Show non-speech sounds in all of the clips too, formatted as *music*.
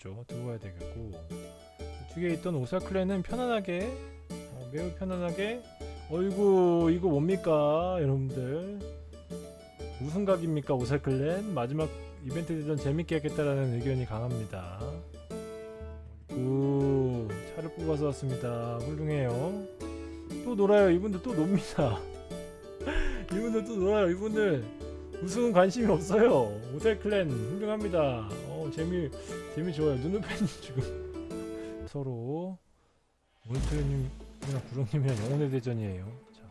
되겠죠. 두고 가야 되겠고. 이쪽에 있던 오사클랜은 편안하게 어, 매우 편안하게 어이구 이거 뭡니까 여러분들? 무슨 각입니까 오사클랜 마지막 이벤트 대전 재밌게 하겠다라는 의견이 강합니다. 오 차를 뽑아서 왔습니다. 훌륭해요. 또 놀아요 이분들. 또 놉니다. *laughs* 이분들 또 놀아요 이분들 우승은 관심이 없어요. 오셀클랜 훌륭합니다. 어 재미 재미 좋아요. 눈누팬님 *laughs* 지금 서로 몬스터님이랑 구렁님이랑 영혼의 대전이에요. 자.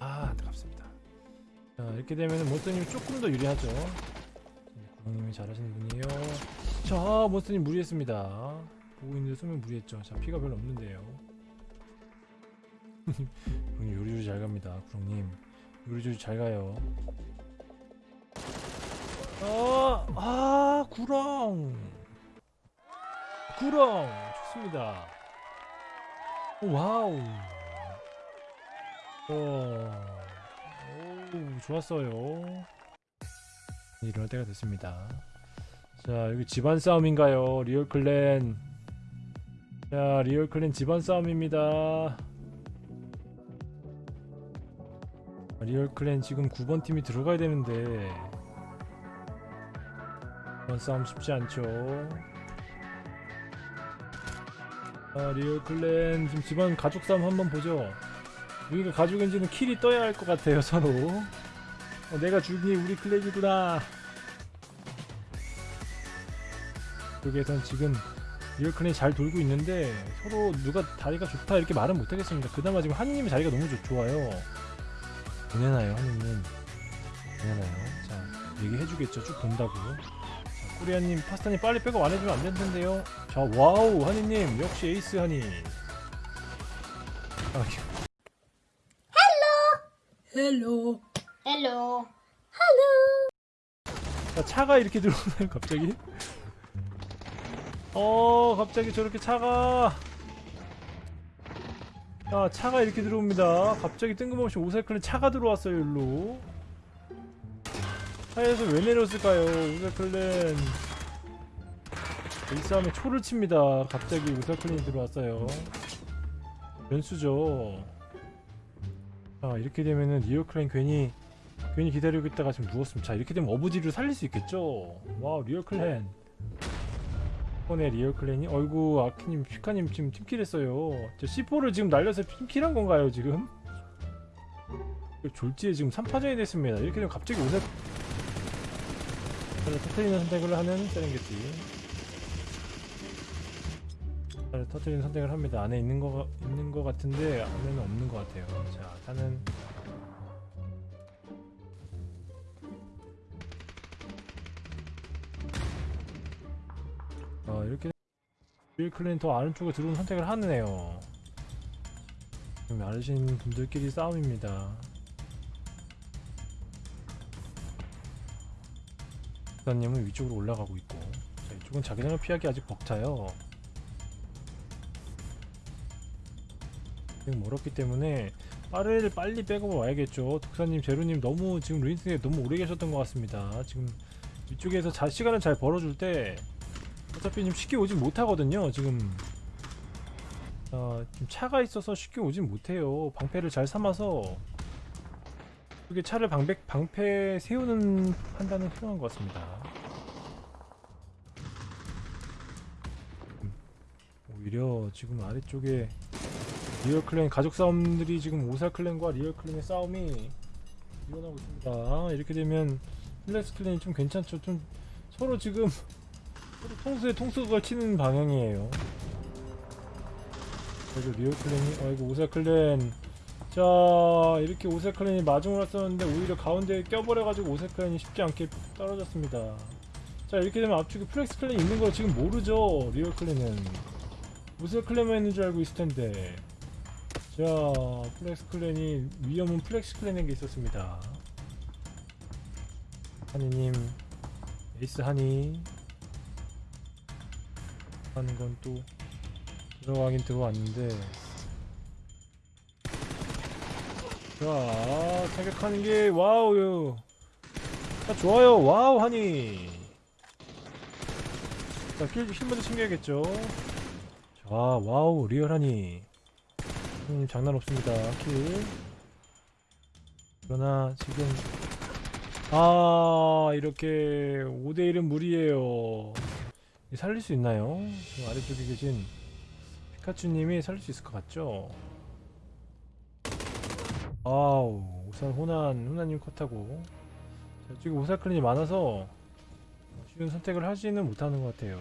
아 안타깝습니다. 자 이렇게 되면 몬스터님이 조금 더 유리하죠. 구렁님이 잘하시는 분이에요. 자 몬스터님 무리했습니다. 보고 있는데 수면 무리했죠. 자 피가 별로 없는데요 *laughs* 구렁님 요리조리 잘 갑니다 구렁님. 요리조리 잘 가요. 아, 아 구렁. 구렁. 좋습니다. 오, 와우. 어, 오 좋았어요. 일어날 때가 됐습니다. 자 여기 집안 싸움인가요? 리얼클랜. 자 리얼클랜 집안 싸움입니다 리얼클랜 지금 9번 팀이 들어가야 되는데. 이번 싸움 쉽지 않죠. 아 리얼클랜 지금 집안 가족 싸움 한번 보죠. 우리가 가족인지는 kill이 떠야 할 것 같아요 서로. 어, 내가 죽이니? 우리 clan이구나. 여기에선 지금 리얼클랜이 잘 돌고 있는데 서로 누가 자리가 좋다 이렇게 말은 못하겠습니다. 그나마 지금 한님의 자리가 너무 좋, 좋아요 보내나요 한님은 보내나요? 자 얘기해주겠죠. 쭉 본다고. 자, 코리아님 파스타님 빨리 백업 안해주면 안될텐데요. 자 와우 한이님. 역시 에이스 한이 아, hello. hello. 자, 차가 이렇게 들어오나요 갑자기? 어 갑자기 저렇게 차가 자 차가 이렇게 들어옵니다. 갑자기 뜬금없이 오사클랜 차가 들어왔어요 일로. 차에서 왜 내렸을까요? 오사클랜 이 싸움에 초를 칩니다. 갑자기 오사클랜이 들어왔어요. 변수죠. 자 이렇게 되면은 리얼클랜 괜히 괜히 기다리고 있다가 지금 누웠습니다. 자 이렇게 되면 어부지를 살릴 수 있겠죠? 와우 리얼클랜 이번에 리얼클랜이 어이구 아키님 피카님 지금 팀킬 했어요. 저 C4를 지금 날려서 팀킬한 건가요 지금? 졸지에 지금 3파전이 됐습니다. 이렇게 되면 갑자기 오세 터트리는 선택을 하는 세렝게티. 터트리는 선택을 합니다. 안에 있는 거 있는 거 같은데 안에는 없는 거 같아요. 자 차는 이렇게 윌클랜 더 아래쪽에 들어온 선택을 하네요. 지금 아르신 분들끼리 싸움입니다. 부사님은 위쪽으로 올라가고 있고 자 이쪽은 자기장을 피하기 아직 벅차요. 지금 멀었기 때문에 빠르를 빨리 빼고 와야겠죠. 독사님 제로님 너무 지금 루인스에 너무 오래 계셨던 것 같습니다. 지금 이쪽에서 자 시간을 잘 벌어줄 때 어차피 좀 쉽게 오진 못하거든요 지금. 어, 좀 차가 있어서 쉽게 오진 못해요. 방패를 잘 삼아서. 이게 차를 방패, 방패 세우는 판단은 필요한 것 같습니다. 음, 오히려 지금 아래쪽에 리얼클랜 가족 싸움들이 지금 오살클랜과 리얼클랜의 싸움이 일어나고 있습니다. 이렇게 되면 플렉스클랜이 좀 괜찮죠. 좀 서로 지금 통수에 통수가 치는 방향이에요. 그래도 리오클랜이 아이고 오세클랜 자 이렇게 오세클랜이 마중을 했었는데 오히려 가운데에 껴버려가지고 오세클랜이 쉽지 않게 떨어졌습니다. 자 이렇게 되면 앞쪽에 Flex clan이 있는 걸 지금 모르죠 리오 clan은 오세 clan만 있는 줄 알고 있을 텐데 자 Flex clan이 위험은 Flex clan에게 있었습니다. 하니님 에이스 하니 하는 건 또 들어가긴 들어왔는데 자 타격하는 게 wow 자 좋아요 wow 하니 자, kill, heal 먼저 챙겨야겠죠. 자, wow, real 하니. 음, 장난 없습니다. kill. 그러나 지금 아 이렇게 5대1은 무리예요. 이 살릴 수 있나요? 저 아래쪽에 계신 피카츄님이 살릴 수 있을 것 같죠? 아우 우선 호난 호난님 컷하고 자, 지금 오사클린이 많아서 쉬운 선택을 하지는 못하는 것 같아요.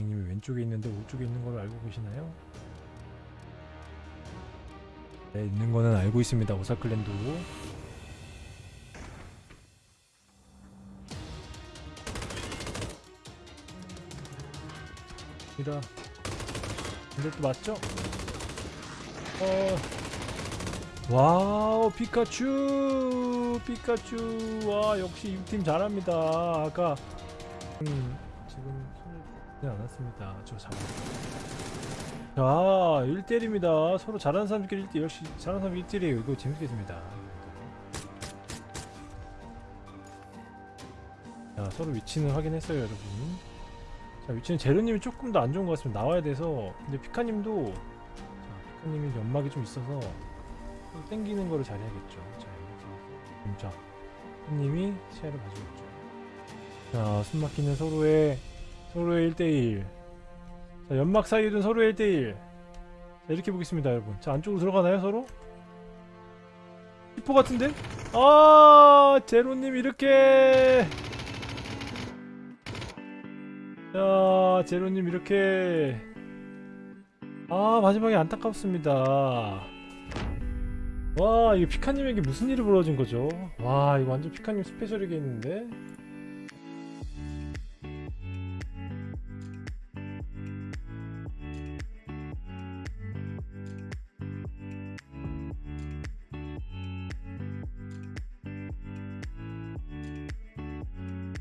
님이 왼쪽에 있는데 오른쪽에 있는 걸 알고 계시나요? 네, 있는 거는 알고 있습니다. 오사클랜도. 이라. 이것도 맞죠? 어. wow, 피카츄! 피카츄! 와, 역시 이팀 잘합니다. 아까, 음, 지금 손을 네, 않았습니다. 저 잡아. 자, 1대1입니다. 서로 잘하는 사람끼리 1대1 역시 잘하는 사람이 1대1이에요. 이거 재밌겠습니다. 자, 서로 위치는 확인했어요, 여러분. 자, 위치는 제로님이 조금 더 안 좋은 것 같습니다. 나와야 돼서. 근데 피카님도, 자, 피카님이 연막이 좀 있어서 좀 땡기는 거를 잘해야겠죠. 자, 이렇게. 자, 피카님이 시야를 봐주고 있죠. 자, 숨막히는 서로의 서로의 1대1 자 연막 사이에 둔 서로의 1대1 자 이렇게 보겠습니다 여러분 자 안쪽으로 들어가나요 서로? 히포 같은데? 아 제로님 이렇게 자 제로님 이렇게. 아 마지막에 안타깝습니다. 와 이거 피카님에게 무슨 일이 벌어진 거죠? 와 이거 완전 피카님 스페셜이겠는데